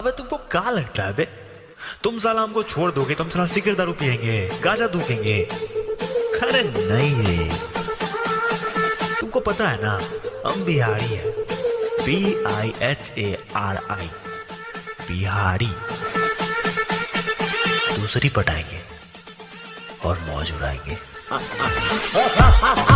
अबे तुमको क्या लगता है बे? तुम साला हमको छोड़ दोगे तो तुम साला सिगरेट दारू पियेंगे, गाजा दूकेंगे अरे नहीं रे। तुमको पता है ना, हम बिहारी है। B I H A R I Bihari. दूसरी पटाएँगे और मौज उड़ाएँगे।